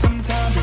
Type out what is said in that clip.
Sometimes.